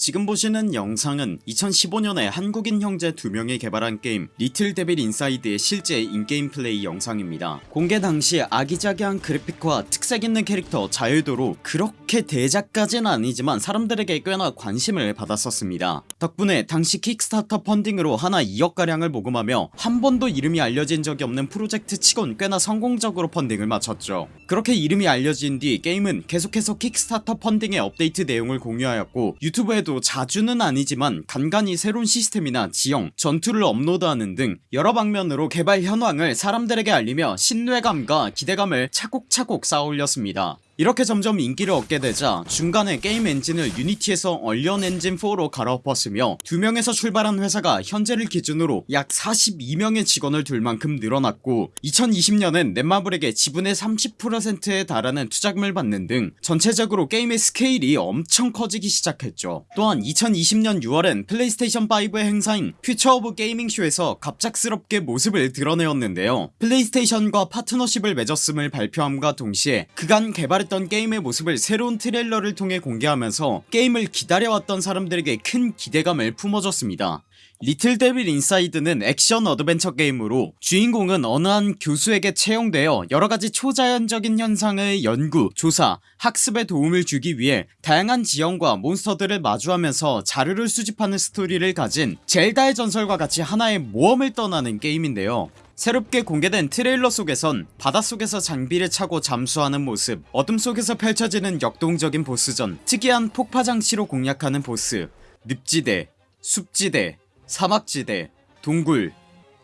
지금 보시는 영상은 2015년에 한국인 형제 2명이 개발한 게임 Little Devil Inside의 실제 in-game 플레이 영상입니다. 공개 당시 아기자기한 그래픽과 특색 있는 캐릭터 자유도로 그렇게 대작까진 아니지만 사람들에게 꽤나 관심을 받았었습니다. 덕분에 당시 Kickstarter 펀딩으로 한화 2억가량을 모금하며 한 번도 이름이 알려진 적이 없는 프로젝트 치곤 꽤나 성공적으로 펀딩을 마쳤죠. 그렇게 이름이 알려진 뒤 게임은 계속해서 Kickstarter 펀딩의 업데이트 내용을 공유하였고 유튜브에도 자주는 아니지만 간간히 새로운 시스템이나 지형 전투를 업로드하는 등 여러 방면으로 개발 현황을 사람들에게 알리며 신뢰감과 기대감을 차곡차곡 쌓아올렸습니다 이렇게 점점 인기를 얻게 되자 중간에 게임 엔진을 Unity에서 Unreal 엔진 4로 갈아엎었으며 2명에서 출발한 회사가 현재를 기준으로 약 42명의 직원을 둘 만큼 늘어났고 2020년엔 넷마블에게 지분의 30%에 달하는 투자금을 받는 등 전체적으로 게임의 스케일이 엄청 커지기 시작했죠. 또한 2020년 6월엔 플레이스테이션 5의 행사인 Future of Gaming 쇼에서 갑작스럽게 모습을 드러내었는데요. 플레이스테이션과 파트너십을 맺었음을 발표함과 동시에 그간 개발했 던 게임의 모습을 새로운 트레일러를 통해 공개하면서 게임을 기다려왔던 사람들에게 큰 기대감을 품어줬습니다. Little Devil Inside는 액션 adventure 게임으로 주인공은 어느 한 교수에게 채용되어 여러가지 초자연적인 현상의 연구, 조사, 학습에 도움을 주기 위해 다양한 지형과 몬스터들을 마주하면서 자료를 수집하는 스토리를 가진 젤다의 전설과 같이 하나의 모험을 떠나는 게임인데요 새롭게 공개된 트레일러 속에선 바닷속에서 장비를 차고 잠수하는 모습 어둠 속에서 펼쳐지는 역동적인 보스전 특이한 폭파 장치로 공략하는 보스 늪지대 숲지대 사막지대 동굴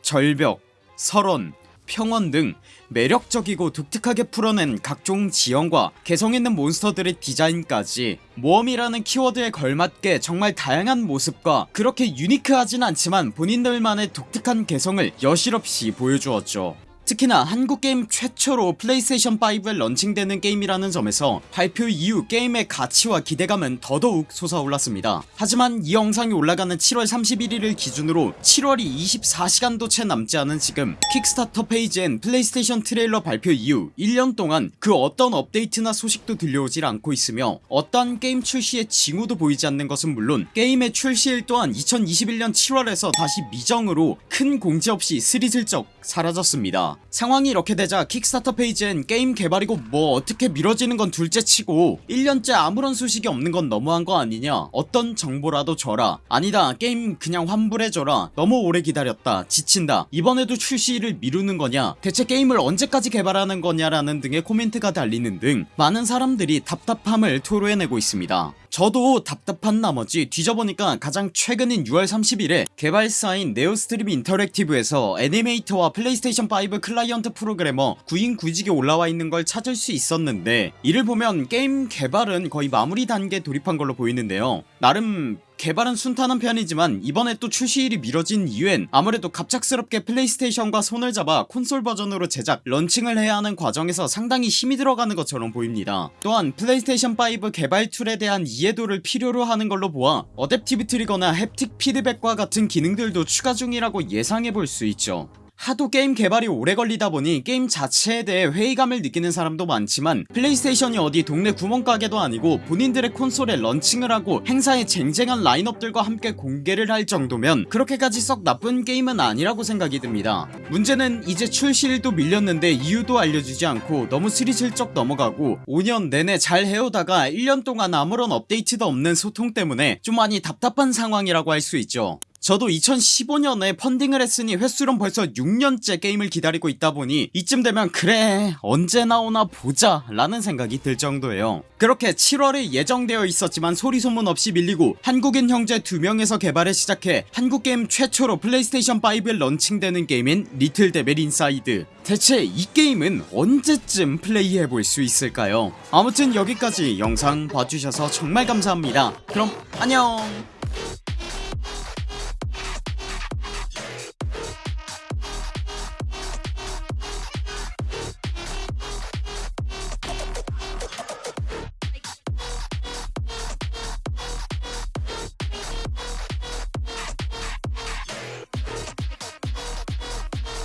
절벽 설원 평원 등 매력적이고 독특하게 풀어낸 각종 지형과 개성있는 몬스터들의 디자인까지 모험이라는 키워드에 걸맞게 정말 다양한 모습과 그렇게 unique하진 않지만 본인들만의 독특한 개성을 여실없이 보여주었죠 특히나 한국 게임 최초로 플레이스테이션5에 런칭되는 게임이라는 점에서 발표 이후 게임의 가치와 기대감은 더더욱 솟아올랐습니다. 하지만 이 영상이 올라가는 7월 31일을 기준으로 7월이 24시간도 채 남지 않은 지금 Kickstarter 페이지엔 플레이스테이션 트레일러 발표 이후 1년 동안 그 어떤 업데이트나 소식도 들려오질 않고 있으며 어떠한 게임 출시의 징후도 보이지 않는 것은 물론 게임의 출시일 또한 2021년 7월에서 다시 미정으로 큰 공지 없이 스리슬쩍 사라졌습니다 상황이 이렇게 되자 Kickstarter 페이지엔 게임 개발이고 뭐 어떻게 미뤄지는 건 둘째치고 1년째 아무런 소식이 없는 건 너무한 거 아니냐? 어떤 정보라도 줘라. 아니다 게임 그냥 환불해줘라. 너무 오래 기다렸다. 지친다. 이번에도 출시를 미루는 거냐? 대체 게임을 언제까지 개발하는 거냐라는 등의 코멘트가 달리는 등 많은 사람들이 답답함을 토로해내고 있습니다. 저도 답답한 나머지 뒤져보니까 가장 최근인 6월 30일에 개발사인 Neostream Interactive에서 애니메이터와 플레이스테이션5 클라이언트 프로그래머 구인 구직에 올라와 있는 걸 찾을 수 있었는데 이를 보면 게임 개발은 거의 마무리 단계에 돌입한 걸로 보이는데요. 나름 개발은 순탄한 편이지만 이번에 또 출시일이 미뤄진 이유엔 아무래도 갑작스럽게 플레이스테이션과 손을 잡아 콘솔 버전으로 제작 런칭을 해야 하는 과정에서 상당히 힘이 들어가는 것처럼 보입니다. 또한 플레이스테이션5 개발 tool에 대한 이해도를 필요로 하는 걸로 보아 adaptive trigger나 haptic feedback과 같은 기능들도 추가 중이라고 예상해볼 수 있죠 하도 게임 개발이 오래 걸리다 보니 게임 자체에 대해 회의감을 느끼는 사람도 많지만 플레이스테이션이 어디 동네 구멍가게도 아니고 본인들의 콘솔에 런칭을 하고 행사에 쟁쟁한 라인업들과 함께 공개를 할 정도면 그렇게까지 썩 나쁜 게임은 아니라고 생각이 듭니다. 문제는 이제 출시일도 밀렸는데 이유도 알려주지 않고 너무 스리슬쩍 넘어가고 5년 내내 잘 해오다가 1년 동안 아무런 업데이트도 없는 소통 때문에 좀 많이 답답한 상황이라고 할 수 있죠 저도 2015년에 펀딩을 했으니 햇수론 벌써 6년째 게임을 기다리고 있다 보니 이쯤 되면 그래 언제 나오나 보자 라는 생각이 들 정도예요. 그렇게 7월에 예정되어 있었지만 소리소문 없이 밀리고 한국인 형제 2명에서 개발을 시작해 한국게임 최초로 플레이스테이션5에 런칭되는 게임인 Little Devil Inside. 대체 이 게임은 언제쯤 플레이해볼 수 있을까요? 아무튼 여기까지 영상 봐주셔서 정말 감사합니다. 그럼 안녕